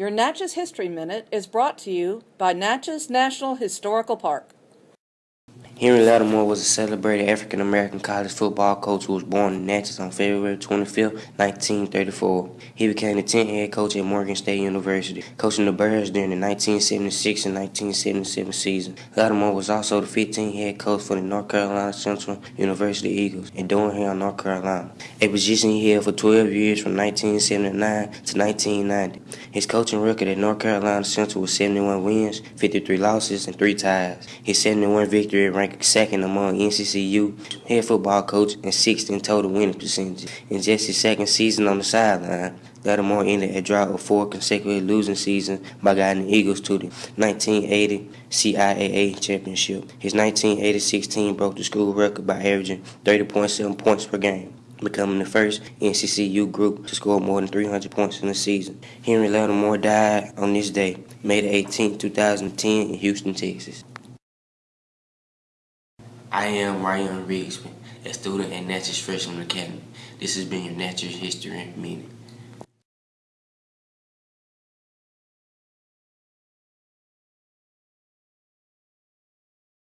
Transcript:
Your Natchez History Minute is brought to you by Natchez National Historical Park. Henry Lattimore was a celebrated African American college football coach who was born in Natchez on February 25, 1934. He became the 10th head coach at Morgan State University, coaching the Bears during the 1976 and 1977 season. Lattimore was also the 15th head coach for the North Carolina Central University Eagles in Durham, North Carolina, a position he held for 12 years from 1979 to 1990. His coaching record at North Carolina Central was 71 wins, 53 losses, and 3 ties. His 71 victory ranked second among NCCU head football coach and sixth in total winning percentage. In just his second season on the sideline, Lattimore ended a drought of four consecutive losing seasons by guiding the Eagles to the 1980 CIAA championship. His 1986 team broke the school record by averaging 30.7 points per game becoming the first NCCU group to score more than 300 points in a season. Henry Lattimore died on this day, May 18, 2010, in Houston, Texas. I am Ryan Rigsby, a student at Natchez Freshman Academy. This has been your Natchez History Minute.